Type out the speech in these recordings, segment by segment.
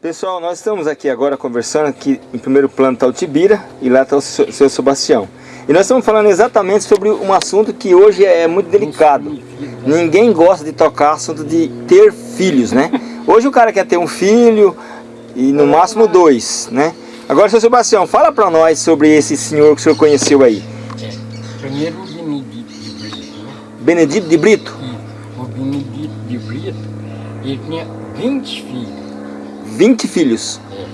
Pessoal, nós estamos aqui agora conversando aqui em primeiro plano está o Tibira e lá está o seu, Sebastião. E nós estamos falando exatamente sobre um assunto que hoje é muito delicado. Ninguém gosta de tocar assunto de ter filhos, né? Hoje o cara quer ter um filho e no máximo dois, né? Agora, seu Sebastião, fala para nós sobre esse senhor que o senhor conheceu aí. É, primeiro o Benedito de Brito, né? Benedito de Brito? O Benedito de Brito, ele tinha 20 filhos. 20 filhos? É,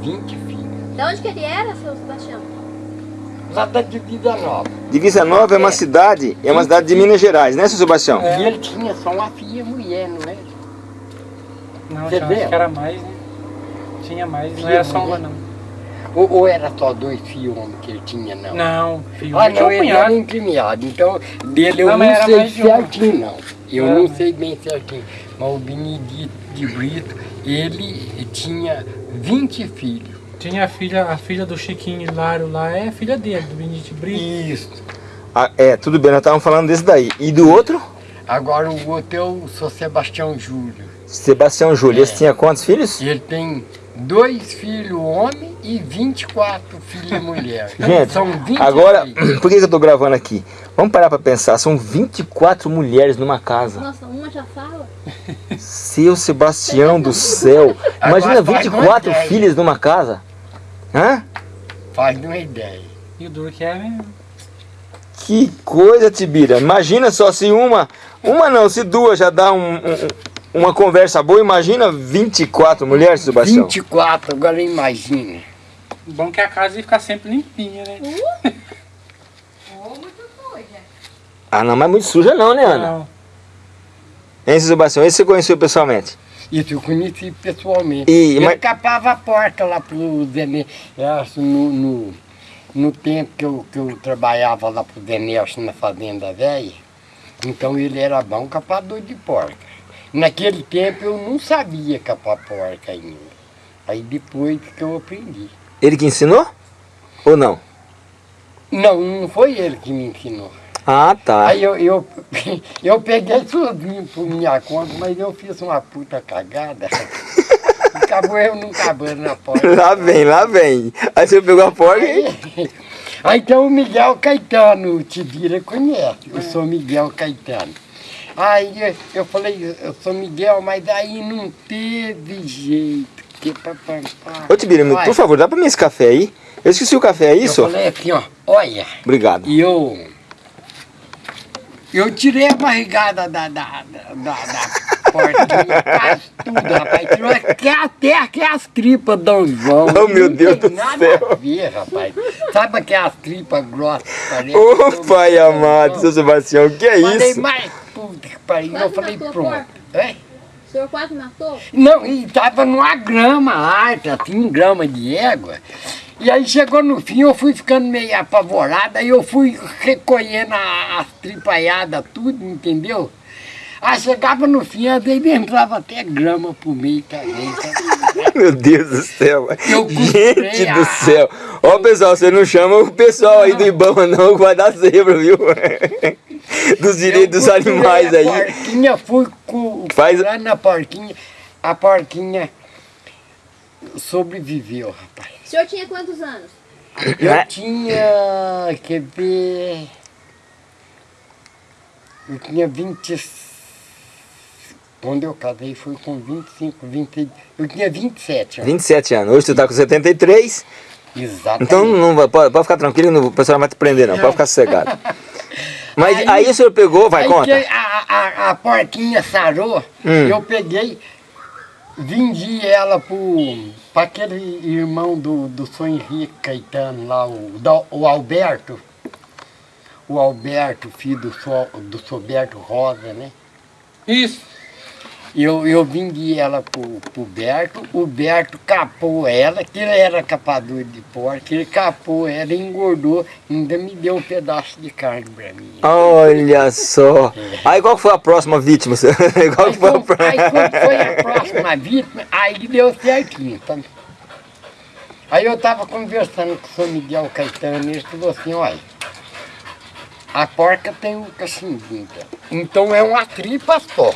20 filhos. De onde que ele era, seu Sebastião? Lá da Divisa Nova. Divisa Nova é uma cidade, é uma cidade de Minas Gerais, né, seu Sebastião? E ele tinha só uma filha mulher, não é? Não, Você já vê? acho que era mais, né? Tinha mais, não Filha era só uma não. Ou, ou era só dois filhos homens que ele tinha, não? Não, filho, Ah, não, ele era incriminado. Então, dele eu Não, não, sei mais de certinho, não. Eu Era não mais. sei bem certinho. Mas o Benedito de Brito, ele tinha 20 filhos. Tinha a filha, a filha do Chiquinho Hilário lá, é filha dele, do Benedito Brito. Isso. Ah, é, tudo bem, nós estávamos falando desse daí. E do outro? Agora o outro é o Sr. Sebastião Júlio. Sebastião Júlio. É. Esse tinha quantos filhos? Ele tem dois filhos homem e 24 filhas mulher. Gente, São 20 agora, filhos. por que eu tô gravando aqui? Vamos parar pra pensar, são 24 mulheres numa casa. Nossa, uma já fala? Seu Sebastião do céu. Imagina Agora faz 24 uma ideia. filhas numa casa. Hã? Faz uma ideia. E o duro que é mesmo. Que coisa, Tibira. Imagina só se uma, uma não, se duas já dá um- um- uma conversa boa, imagina 24 mulheres, Sebastião. 24, agora imagina. O bom é que a casa ia ficar sempre limpinha, né? Ô, muito doida. Ah, não, mas muito suja não, né, Ana? Não. Hein, Sebastião? Esse você conheceu pessoalmente? Isso eu conheci pessoalmente. E- ele mas- capava a porta lá pro Zé no, no, no tempo que eu, que eu trabalhava lá pro Zé Nelson na fazenda velha. Então ele era bom capador de porca. Naquele tempo eu não sabia capar porca ainda. Aí depois que eu aprendi. Ele que ensinou? Ou não? Não, não foi ele que me ensinou. Ah, tá. Aí eu, eu, eu peguei sozinho por minha conta, mas eu fiz uma puta cagada. Acabou eu não acabando na porta. Lá vem, lá vem. Aí você pegou a porca e... Aí, então o Miguel Caetano, o Tibira conhece, eu sou Miguel Caetano. Aí eu- eu falei, eu sou Miguel, mas aí não teve jeito. Que pá, pá, pá. Ô, Tibira, Olha, por favor, dá pra mim esse café aí? Eu esqueci o café, é isso? Eu falei assim, ó, olha, Obrigado. e eu... Eu tirei a barrigada da, da, da, da, da portinha, quase tudo, rapaz. Tirou até, até, até as tripas do João. Oh, meu Não Deus tem do nada céu. a ver, rapaz. Sabe aquelas tripas grossas? Ô, eu- pai amado, seu Sebastião, o que é Falei, isso? mas puta que pariu. Eu falei, pronto. É? O senhor quase matou? Não, e tava numa grama alta, assim, grama de égua. E aí chegou no fim, eu fui ficando meio apavorada, aí eu fui recolhendo a- as tripaiadas, tudo, entendeu? Aí chegava no fim, às vezes entrava até grama pro meio também. Meu Deus do céu. Eu Gente a- do céu. Ó, pessoal, você não chama o pessoal aí do Ibama não, que vai dar zebra, viu? Dos direitos dos animais a aí. porquinha, fui com, Faz- costurando a porquinha, a porquinha sobreviveu, rapaz. O senhor tinha quantos anos? Eu Né? tinha, quer ver, eu tinha 20, quando eu casei foi com 25, 20, eu tinha 27 anos. 27 anos. Hoje tu tá com 73. Exatamente. Então não vai, pode, pode ficar tranquilo, não- o pessoal não vai te prender não, pode ficar sossegado. Mas aí, Aí- o senhor pegou, vai, Aí conta. que a, a, a porquinha sarou, Hum. eu peguei, vendi ela para aquele irmão do, do São Henrique Caetano lá, o, o Alberto. O Alberto, filho do, so, do Soberto Rosa, né? Isso. Eu, eu vendi ela pro, pro Berto, o Berto capou ela, que ele era capador de porco, ele capou ela, engordou, ainda me deu um pedaço de carne pra mim. Olha só. Aí qual foi a próxima vítima? qual Aí, foi a aí quando foi a próxima vítima, aí deu certinho, sabe? Aí eu tava conversando com o São Miguel Caetano e ele falou assim, olha, a porca tem um cachimbinho, tá? então é uma tripa só.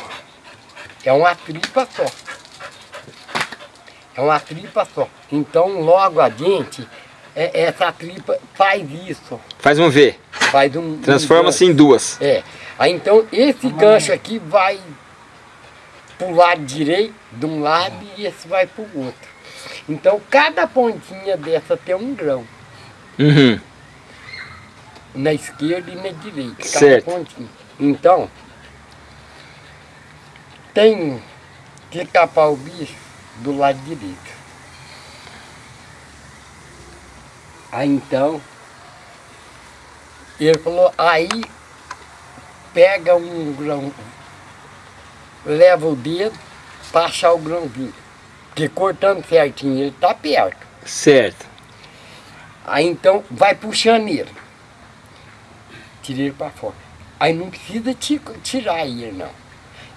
É uma tripa só. É uma tripa só. Então logo adiante, é, essa tripa faz isso. Faz um V. Faz um. um Transforma-se em duas. É. Aí então esse gancho aqui vai pro lado direito de um lado e esse vai pro outro. Então cada pontinha dessa tem um grão. Uhum. Na esquerda e na direita. Cada Certo. pontinha. Então, tem que capar o bicho do lado direito. Aí então, ele falou, aí pega um grão, leva o dedo achar o grãozinho. Porque cortando certinho ele tá perto. Certo. Aí então vai puxando ele. Tira ele para fora. Aí não precisa ti- tirar ele não.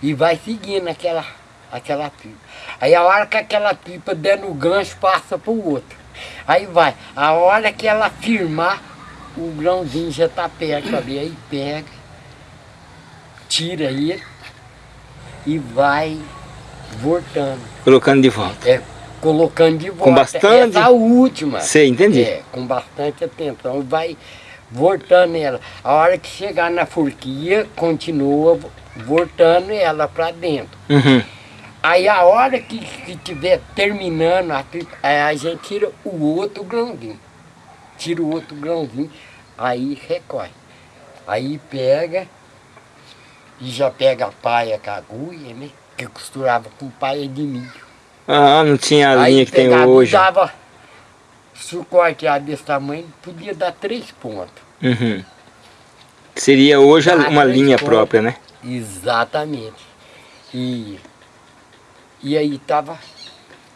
E vai seguindo aquela, aquela pipa. Aí a hora que aquela pipa der no gancho, passa para o outro. Aí vai. A hora que ela firmar, o grãozinho já está perto ali. Aí pega, tira ele e vai voltando. Colocando de volta. É, colocando de volta. bastante- Essa última. Sei, entendi. É, com bastante atenção. Vai voltando ela. A hora que chegar na forquilha, continua vo- voltando ela para dentro. Uhum. Aí a hora que que tiver terminando, a, a gente tira o outro grãozinho. Tira o outro grãozinho, aí recorre. Aí pega e já pega a paia com a agulha, né? Que costurava com paia de milho. Ah, não tinha a linha Aí que tem hoje. Dava, se o corte era desse tamanho, podia dar três pontos. Uhum. Seria hoje uma linha pontos. própria, né? Exatamente. E, e aí tava.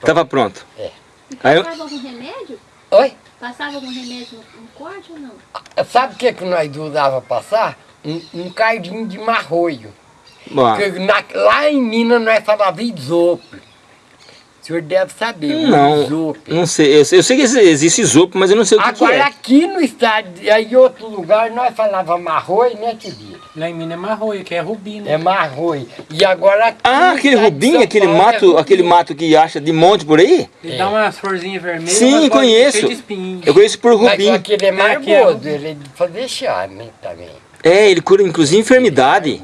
Tava pronto. É. Aí eu- algum remédio? Oi? Passava algum remédio no, no corte ou não? Sabe o que, que nós usava passar? Um, um cardinho de marroio. Bom, Porque na- lá em Minas nós falava isopo. O senhor deve saber, não, isopo. não sei. Eu, sei- eu sei que existe isopo, mas eu não sei o que, que Agora é. aqui no estado, aí em outro lugar, nós falava marroio, né, Tibira? Lá em Minas é marroio, que é rubi, né? É marroio. E agora aqui Ah, aquele rubim, aquele Paulo é mato, rubi. aquele mato que acha de monte por aí? Ele É. dá umas florzinhas vermelhas. Sim, mas conheço. Eu conheço por Mas rubim. aquele é é ele é fazer né, também. É, ele cura inclusive enfermidade.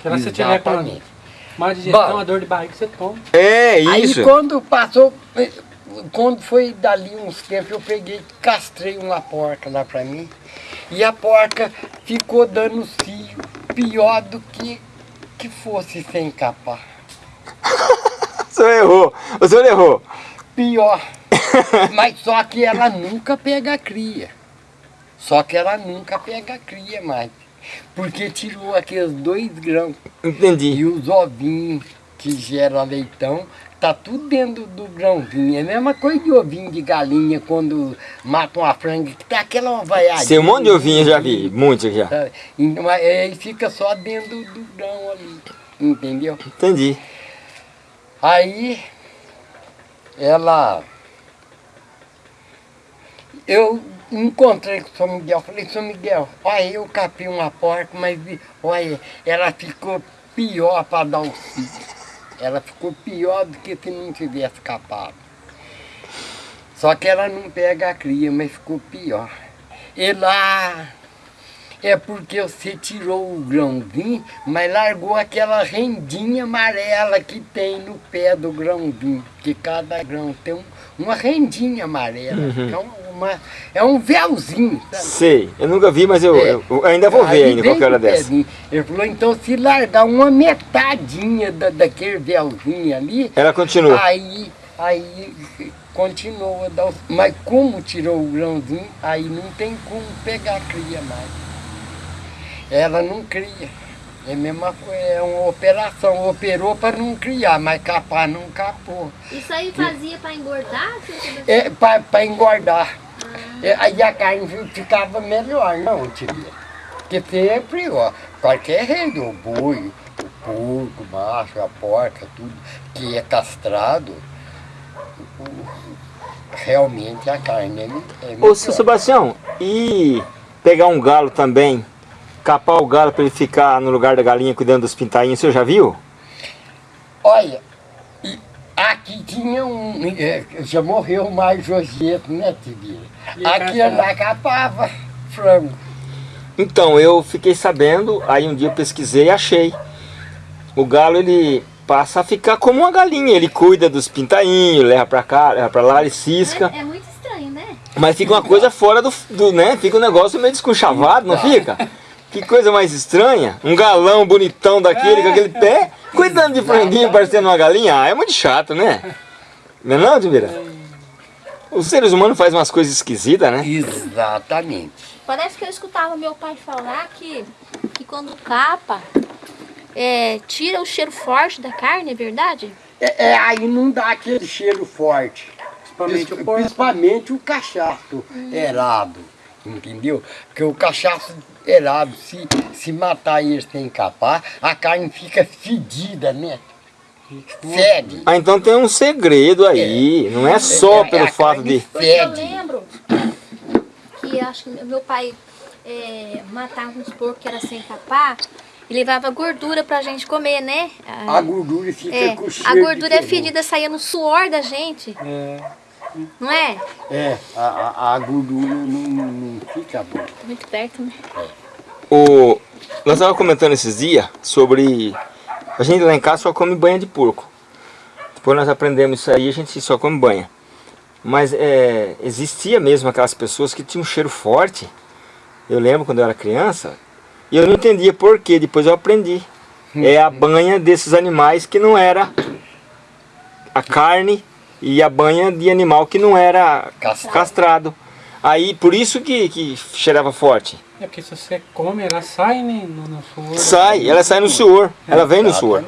Que lá você tiver com. Má digestão, Bom. uma dor de barriga, você toma. É, isso. Aí quando passou, quando foi dali uns tempos, eu peguei, castrei uma porca lá pra mim. E a porca ficou dando cio pior do que que fosse sem capar. O senhor errou. O senhor errou. Pior. Mas só que ela nunca pega cria. Só que ela nunca pega cria mais. Porque tirou aqueles dois grãos Entendi. e os ovinhos que gera leitão, tá tudo dentro do grãozinho. É a mesma coisa de ovinho de galinha quando mata uma franga, que tá aquela vaiadinha. Sei um monte de ovinho, eu já vi. Muitos já. Sabe? Então, aí fica só dentro do grão ali. Entendeu? Entendi. Aí ela. Eu encontrei com o São Miguel, falei, São Miguel, olha, eu capei uma porca, mas olha, ela ficou pior para dar o cio. Ela ficou pior do que se não tivesse capado. Só que ela não pega a cria, mas ficou pior. E lá é porque você tirou o grãozinho, mas largou aquela rendinha amarela que tem no pé do grãozinho. Que cada grão tem um- uma rendinha amarela. É, um- uma, é um véuzinho, sabe? Sei. Eu nunca vi, mas eu, É. eu- ainda vou ver Aí ainda qualquer hora dessa. Ele falou, então se largar uma metadinha da, daquele véuzinho ali, Ela continua. aí, aí continua. Mas como tirou o grãozinho, aí não tem como pegar a cria mais. Ela não cria. É a mesma coisa, é uma operação. Operou para não criar, mas capar não capou. Isso aí fazia pra engordar? seu Sebastião? É para engordar. É, aí a carne fi- ficava melhor, não, tia. Porque sempre, ó, qualquer rede, o boi, o porco, o macho, a porca, tudo que é castrado, o- realmente a carne é, é Ô, melhor. seu Sebastião, e pegar um galo também, capar o galo para ele ficar no lugar da galinha cuidando dos pintainhos, o senhor já viu? Olha, Aqui tinha um. é, já morreu mais Josieto, né, Tibira? Aqui lá capava frango. Então, eu fiquei sabendo, aí um dia eu pesquisei e achei. O galo, ele passa a ficar como uma galinha. Ele cuida dos pintainhos, leva pra cá, leva pra lá, ele cisca. É, é muito estranho, né? Mas fica uma coisa fora do, do né? Fica um negócio meio desconchavado, não fica? Que coisa mais estranha. Um galão bonitão daquele, com aquele pé, cuidando de franguinho parecendo uma galinha. Ah, é muito chato, né? Não é não, Tibira? Os seres humanos fazem umas coisas esquisitas, né? Exatamente. Parece que eu escutava meu pai falar que, que quando capa, é, tira o cheiro forte da carne, é verdade? É, é, aí não dá aquele cheiro forte. Principalmente o porco. Principalmente o cachaço erado. Entendeu? Porque o cachaço erado, se, se matar ele sem capar, a carne fica fedida, né? Fede. Ah, então tem um segredo aí. Não é só É, é pelo a fato carne de... Porque eu Fede. lembro que acho que meu pai é, matava uns porcos que era sem capar e levava gordura pra gente comer, né? A gordura fica é, com cheiro a de gordura é fedida, saía no suor da gente, É, não é? é a, a, a gordura não, não, não fica boa. Muito perto, né? O... Nós estávamos comentando esses dias sobre... A gente lá em casa só come banha de porco. Depois nós aprendemos isso aí, a gente só come banha. Mas é, existia mesmo aquelas pessoas que tinham um cheiro forte. Eu lembro quando eu era criança. E eu não entendia por quê, depois eu aprendi. É a banha desses animais que não era a carne e a banha de animal que não era Castrado. castrado. Aí, por isso que, que cheirava forte. É porque se você come, ela sai né, no, no suor. Sai, ela sai no suor, ela vem no suor.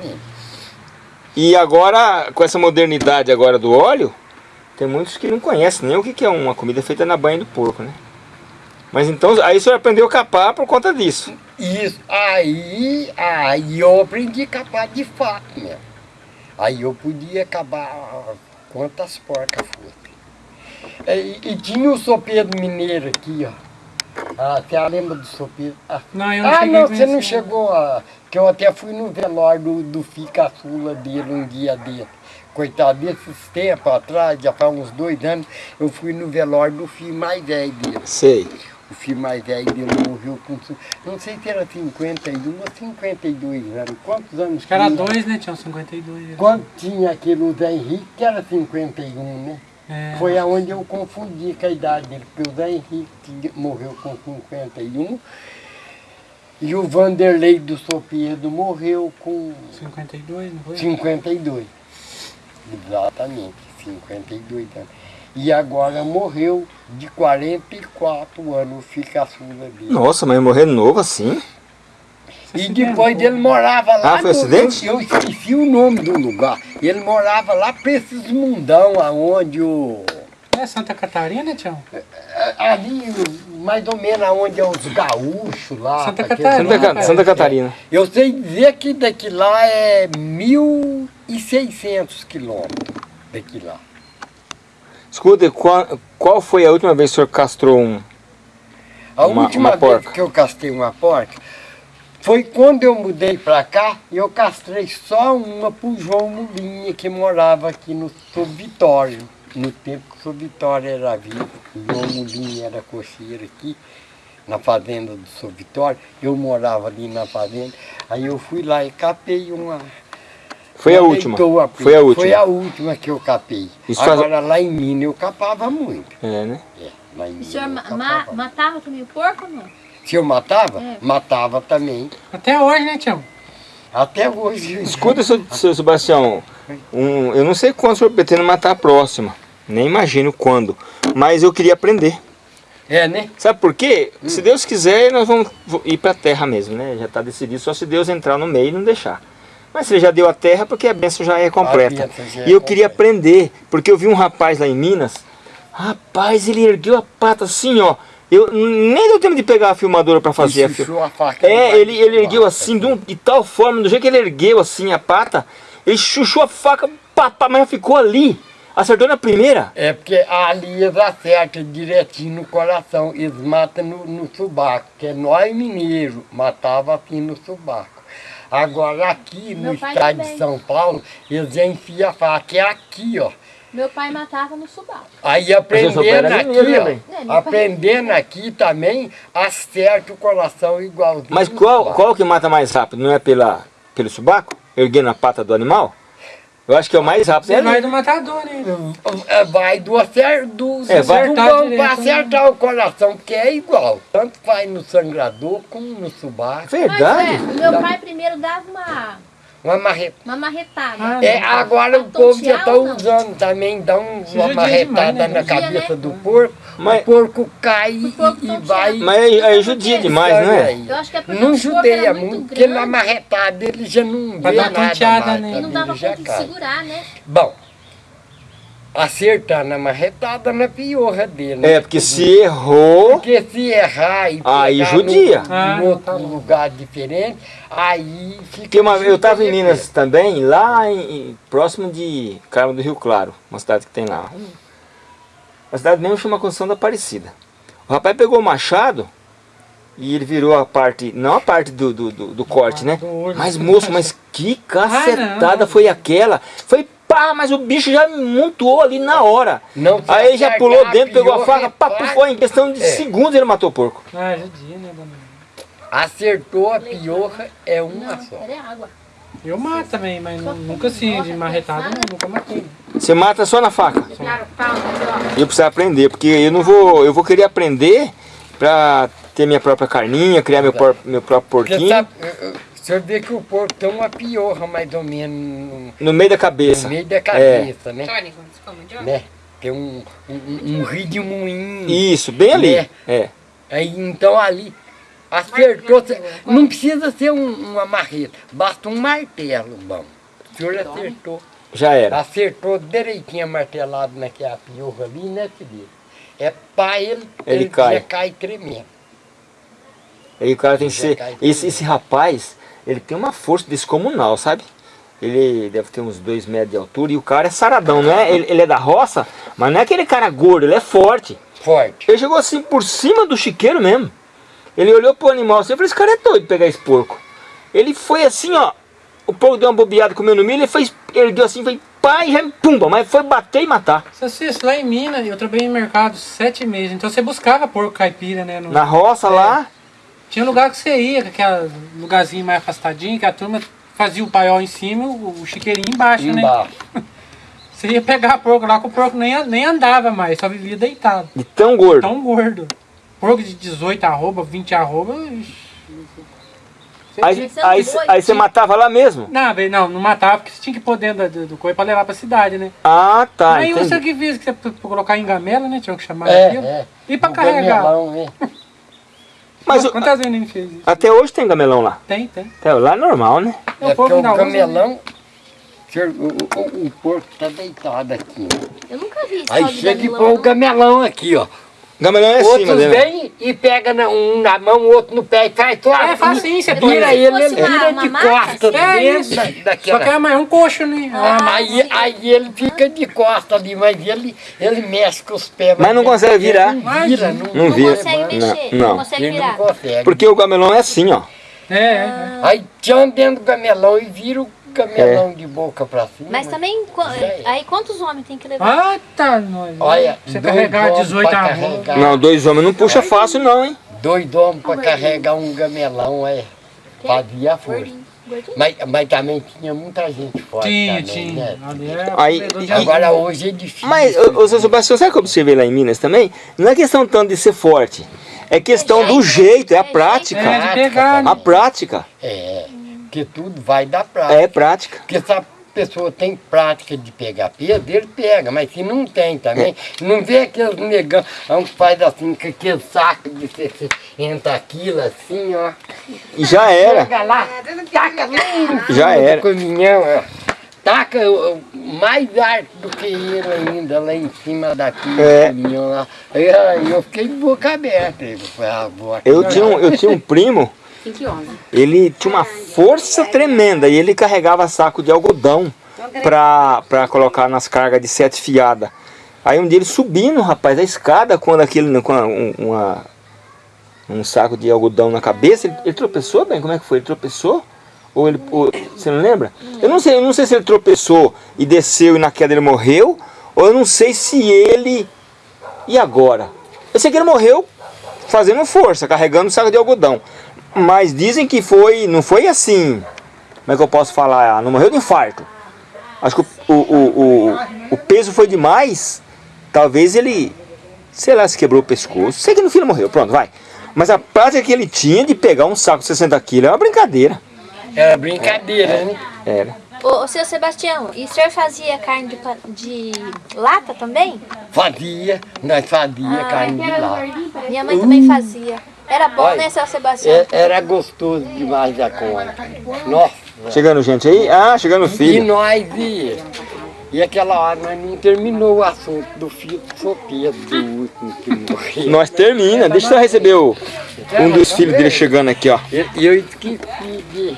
E agora, com essa modernidade agora do óleo, tem muitos que não conhecem nem o que que é uma comida feita na banha do porco, né? Mas então, aí o senhor aprendeu a capar por conta disso. Isso, aí, aí eu aprendi a capar de fato mesmo. Aí eu podia acabar quantas porcas fossem. É, E, e tinha o sopedo mineiro aqui, ó. Ah, você lembra do sopedo? Ah, Não, eu não ah, não, você não chegou a... Que eu até fui no velório do, do Fi Caçula dele um dia dele. Coitado, desses tempos atrás, já faz uns dois anos, eu fui no velório do filho mais velho dele. Sei. O filho mais velho dele morreu com, não sei se era 51 ou 52 anos. Quantos anos Acho que era tinha? dois, né? Tinha uns 52. Quando tinha aquele Zé Henrique, que era 51, né? É. Foi aonde eu confundi com a idade dele, porque o Zé Henrique morreu com 51 e o Vanderlei do Sopedo morreu com 52, não foi? 52. Exatamente, 52 anos. E agora morreu de 44 anos, o filho caçula dele. Nossa, mas morrer novo assim? E depois ele morava lá. Ah, foi no- acidente? Eu, eu esqueci o nome do lugar. Ele morava lá pra esses mundão aonde o. É Santa Catarina, Tião? Ali, mais ou menos aonde é os gaúchos lá. Santa Catarina. Santa, Ca-. Santa Catarina. Eu sei dizer que daqui lá é 1.600 quilômetros daqui lá. Escuta, qual, qual foi a última vez que o senhor castrou um? A Uma- última uma vez porca. que eu castrei uma porca foi quando eu mudei pra cá e eu castrei só uma pro João Mulinha, que morava aqui no São Vitório. No tempo que o São Vitório era vivo, o João Mulinha era cocheiro aqui, na fazenda do São Vitório. Eu morava ali na fazenda. Aí eu fui lá e capei uma. Foi a uma última. Foi a última. Foi a última que eu capei. Isso faz- Agora lá em Minas eu capava muito. É, né? É, lá em O Minas senhor eu ma- matava também o porco ou não? Se eu matava, É. matava também. Até hoje, né, Tião? Até hoje. Escuta, seu, seu Sebastião, um, eu não sei quando o senhor pretende matar a próxima. Nem imagino quando. Mas eu queria aprender. É, né? Sabe por quê? Se Deus quiser, nós vamos ir para a terra mesmo, né? Já está decidido, só se Deus entrar no meio e não deixar. Mas ele já deu a terra, porque a bênção já é completa. é E eu queria aprender, porque eu vi um rapaz lá em Minas, rapaz, ele ergueu a pata assim, ó. Eu nem deu tempo de pegar a filmadora para fazer a faca É, debaixo ele, ele ergueu assim, de, um- de tal forma, do jeito que ele ergueu assim a pata, ele chuchou a faca, pá, pá, mas ficou ali. Acertou na primeira. É porque ali eles acertam direitinho no coração, eles matam no, no subaco, que é nós mineiros, matava assim no subaco. Agora aqui no Meu pai estado também. de São Paulo, eles enfiam a faca, é aqui, ó. Meu pai matava no subaco. Aí aprendendo aqui, ó, também. É, meu pai- aprendendo aqui também, acerta o coração igualzinho. Mas no qual, qual que mata mais rápido? Não é pela, pelo subaco? Erguendo a pata do animal? Eu acho que é o mais rápido. Você É vai ali. do matador, né? É, Vai do acer, do, É, vai- do Acertar direito, pra né? acertar o coração, porque é igual. Tanto vai no sangrador como no subaco. Mas é, Verdade? o meu pai primeiro dava uma, Uma marreta. uma marretada. Ah, É, agora o povo já está usando também, dá um- uma marretada demais, né? na Judia, cabeça né? do porco, Mas- o porco cai e, porco e vai. Mas aí, aí judia demais, não é? Eu acho que é porque Não o judeia muito, muito porque na marretada ele já não Pra vê nada mais, né? e sabe? não dava Ele conta de segurar, né? Bom, acertar na marretada na piorra dele. né? É, porque se errou, Porque se errar e Aí pegar judia. Ah, num outro tá bom. lugar diferente, aí fica... Uma, eu estava em. Minas também, lá em, em- próximo de Carmo do Rio Claro, uma cidade que tem lá. A cidade mesmo chama Construção da Aparecida. O rapaz pegou o machado e ele virou a parte, não a parte do, do, do- do corte, né? Mas moço, mas que cacetada foi aquela? Foi pá, mas o bicho já montou ali na hora. Não Aí ele já pulou dentro, pegou a faca, pá, foi em questão de É. segundos ele matou o porco. Ah, judia, né, dona? Acertou a piorra, é uma Não, só. água. Eu mato também, mas nu- nunca assim, de marretada, não, nunca matei. Você mata só na faca. Pau, entendeu? Eu preciso aprender, porque eu não vou, eu vou querer aprender pra ter minha própria carninha, criar meu, por- meu próprio porquinho sabe, senhor vê que o porco tem uma piorra mais ou menos no, no meio da cabeça. no meio da cabeça, né? Come Johnny? né? Tem um, um, um rio de moinho. Isso, bem ali. É. É. Aí, então ali, acertou. Não precisa ser um- uma marreta, basta um martelo, bom. O senhor acertou. Já era. Acertou direitinho martelado naquela piorra ali, né, filho? É pra ele, Ele cai. já cai tremendo. Aí o cara tem que ser. cai Esse, esse rapaz, ele tem uma força descomunal, sabe? Ele deve ter uns dois metros de altura e o cara é saradão, não é? Ele, ele é da roça, mas não é aquele cara gordo, ele é forte. Forte. Ele chegou assim por cima do chiqueiro mesmo. Ele olhou pro animal assim e falou, esse cara é doido pegar esse porco. Ele foi assim, ó. O porco deu uma bobeada comendo milho, ele fez, ergueu assim, foi pá e já pumba, mas foi bater e matar. Seu Cício, lá em Minas, eu trabalhei em mercado sete meses, então você buscava porco caipira, né? no- Na roça lá, Tinha lugar que você ia, aquele lugarzinho mais afastadinho, que a turma fazia o paiol em cima e o, o chiqueirinho embaixo, né? Embaixo. Você ia pegar porco lá, que o porco nem, nem andava mais, só vivia deitado. de tão gordo. Tão gordo. Porco de 18 arroba, 20 arroba. Aí, que aí, aí você matava lá mesmo? Não, não, não matava, porque você tinha que pôr dentro do, do coelho pra levar pra cidade, né? Ah, tá, Aí você entendi. que fez, que você pra colocar em gamela, né? Tinha que chamar É, aquilo. é. E pra O carregar. gamelão, né? Mas Quantas vezes ele fez isso? até hoje tem gamelão lá. Tem, tem. Até lá é normal, né? É, o É porque o gamelão, o, o, o porco tá deitado aqui. Eu nunca vi isso. Aí chega e põe o gamelão aqui, ó. Gamelão é acima Outros né? vêm e pega na- um na mão, o outro no pé e faz só É assim. facinho, você põe. Vira Se ele, ele vira uma de costas É dentro isso. da, Só que daquela... é mais um coxo, né? Ah, Ah, Aí, aí ele fica de costas ali, mas ele, ele mexe com os pés. Mas não consegue virar. Não vira, não, Não Não vira. consegue Não, mexer, não. não, consegue virar. consegue. Porque o gamelão é assim, ó. é, é. Aí tcham dentro do gamelão e vira o gamelão de boca pra cima. Mas também, é. aí quantos homens tem que levar? Ah, tá. Nós. Olha, você carregar homens 18 pra arroba. carregar. Não, dois homens não puxa fácil não, hein? Dois homens pra carregar um gamelão, é. Fazia força. Mas, mas também tinha muita gente forte Tinha, também, tinha. né? É Aí- e- Agora hoje é difícil. Mas, ô, seu Sebastião, sabe o que eu observei lá em Minas também? Não é questão tanto de ser forte. É questão do jeito, é a prática. É, de pegar, né? A prática. É, porque tudo vai da prática. É prática. Porque se a pessoa tem prática de pegar peso, ele pega, mas se não tem também, não vê aqueles negão que faz assim, com aquele saco de você entra aquilo assim, ó. E já era. Chega lá, taca lá Já era. caminhão, ó. Taca mais alto do que ele ainda, lá em cima daquele É. caminhão lá. Aí eu fiquei boca aberta. Eu falei, ah. Eu tinha um, eu tinha um primo, 5 11. Ele tinha uma força tremenda e ele carregava saco de algodão pra colocar nas cargas de sete fiadas. Aí um dia ele subindo, rapaz, a escada, quando aquele, com a- um, uma- um saco de algodão na cabeça, ele, ele tropeçou bem, como é que foi? Ele tropeçou, Ou ele, ou, você não lembra? Eu não sei, eu não sei se ele tropeçou e desceu e na queda ele morreu, ou eu não sei se ele... E agora? Eu sei que ele morreu fazendo força, carregando um saco de algodão. Mas dizem que foi, não foi assim, como é que eu posso falar? Não morreu de infarto. Acho que o, o, o, o, peso foi demais. Talvez ele, sei lá, se quebrou o pescoço. Sei que no fim ele morreu, pronto, vai. Mas a prática que ele tinha de pegar um saco de 60 quilos é uma brincadeira. Era brincadeira, né? Era. Ô, ô seu Sebastião, e o senhor fazia carne de, de lata também? Fazia, nós fazia Ah, carne de lata. Minha mãe também fazia. Era bom, Olha, né, seu Sebastião? É- Era gostoso demais da conta. Nossa. Chegando gente aí? Ah, chegando o E filho. nós ia. E aquela hora nós não terminou o assunto do filho solteiro do último que morreu. Nós termina. Deixa eu só receber o, um dos filhos dele chegando aqui, ó. E e eu esqueci de.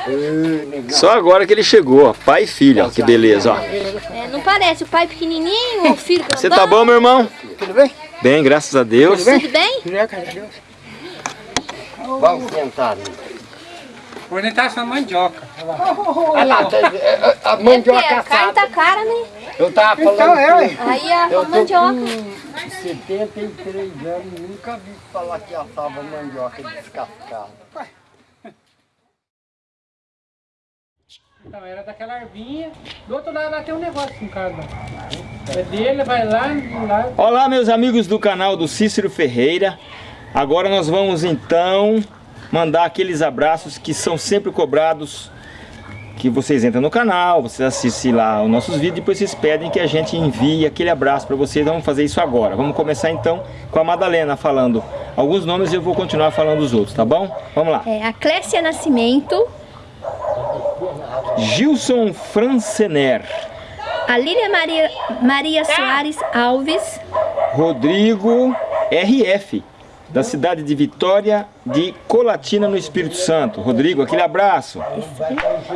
Ah. Só agora que ele chegou, ó. Pai e filho, ó. Que beleza, ó. É, não parece, o pai pequenininho, o filho grandão. Você tá bom, meu irmão? Tudo bem? Bem, graças a Deus. Tudo bem? Vamos sentar ali. Vou tentar essa mandioca. Olha lá, a- a É mandioca a carne tá assada. cara, né? Eu tava falando que Aí a eu tô mandioca. com 73 anos, nunca vi falar que assava mandioca descascada. Então, era daquela arvinha. Do outro lado lá tem um negócio com cada. É dele, vai lá, lá. Olá, meus amigos do canal do Cícero Ferreira. Agora nós vamos então mandar aqueles abraços que são sempre cobrados. Que vocês entram no canal, vocês assistem lá os nossos vídeos, depois vocês pedem que a gente envie aquele abraço para vocês. Vamos fazer isso agora. Vamos começar então com a Madalena falando alguns nomes e eu vou continuar falando os outros, tá bom? Vamos lá. É, a Clécia Nascimento, Gilson Francener, a Lília Maria, Maria Soares Alves, Rodrigo RF, da cidade de Vitória de Colatina, no Espírito Santo. Rodrigo, aquele abraço.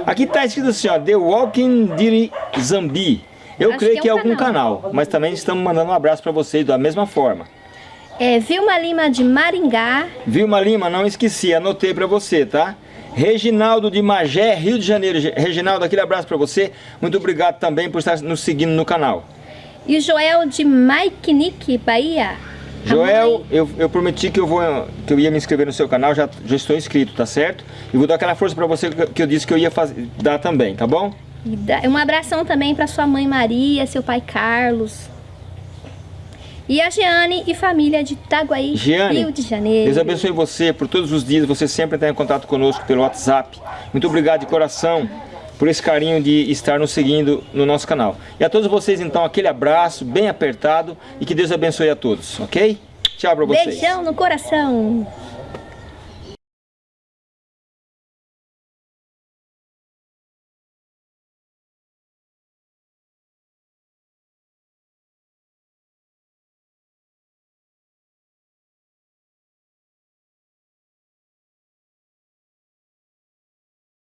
Aqui está escrito assim, ó, The Walking Diri Zambi. Eu Acho creio que é que é um algum canal. canal, mas também estamos mandando um abraço para vocês da mesma forma. é, Vilma Lima de Maringá, Vilma Lima, não esqueci, anotei para você, tá? Reginaldo de Magé, Rio de Janeiro. Reginaldo, aquele abraço para você. Muito obrigado também por estar nos seguindo no canal. e o Joel de Maikinique, Bahia. Joel, eu, eu prometi que eu, vou, que eu ia me inscrever no seu canal, já, já estou inscrito, tá certo? E vou dar aquela força pra você que, eu disse que eu ia fazer, dar também, tá bom? E dá- Um abração também para sua mãe Maria, seu pai Carlos. E a Jeane e família de Itaguaí, Jeane, Rio de Janeiro. Deus abençoe você por todos os dias, você sempre está em contato conosco pelo WhatsApp. Muito obrigado de coração por esse carinho de estar nos seguindo no nosso canal. E a todos vocês, então, aquele abraço bem apertado e que Deus abençoe a todos, ok? Tchau pra vocês. Beijão no coração.